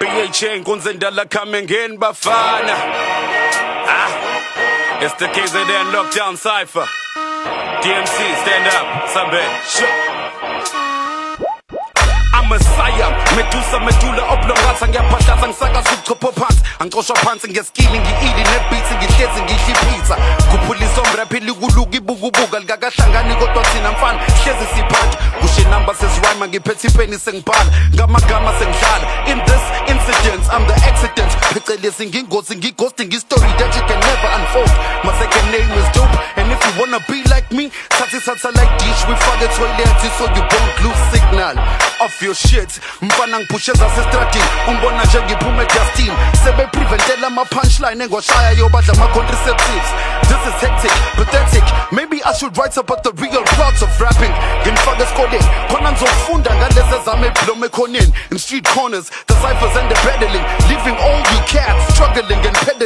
CHA inkunzi endala coming in bafana. Ah it's the KZN lockdown cipher. DMC stand up Sambe. Messiah Medusa medula oblongasa ngiyaphahlaza ngisakaza ubuchopho phansi angixoshwa phansi ngeskili ngi-ili nebeats ngihlezi ngidla ipizza kuphulisa omraphi likuluka ibukubuka likakahlangani kodwa thina mfana hlezi siphatha. Kusho inamba sezirhyma ngiphethe ipeni sengibhala. Ngamagama sengidlala accident phecelezi ngingozi ngighosting history that you can never unfold. My second name is dope and if you wanna be like me thathi satellite dish wifake toilet so you don't lose signal of your shit. Mfana ngiphusheza sestradini umbona nje ngiphume edustin sebepreventela ama-punchline engoshaya yobadla ama-contraceptives this is hectic pathetic. Maybe i should write about the real plots of rapping. Ngimfake esikoleni khona ngizofunda ngalezi ezami eblom ekhoneni in street corners the ciphers and the peddling. Leaving all you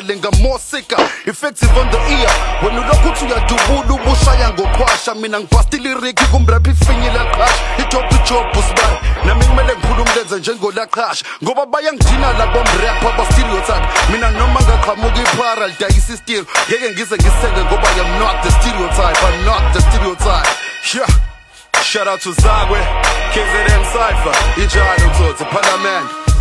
cats struggling and peddling i'm more sicker effective on the ear when ulokhu uthi uyadubula ubushaya ngoqhwasha mina ngibhastiliriki kumrap ifinyile qhasha ijob ijob usibani nami kumele ngiphule umlenze njengolaqhasha ngoba bayangidina labo mrap abastereotype mina noma ngaqhamuka iphara lidayisa istilo ngeke ngize ngisenge ngoba I'm not the stereotype I'm not the stereotype. Yeah. Shout out to Zagwe, KZN Cypher, Ijalo Toto, Parliament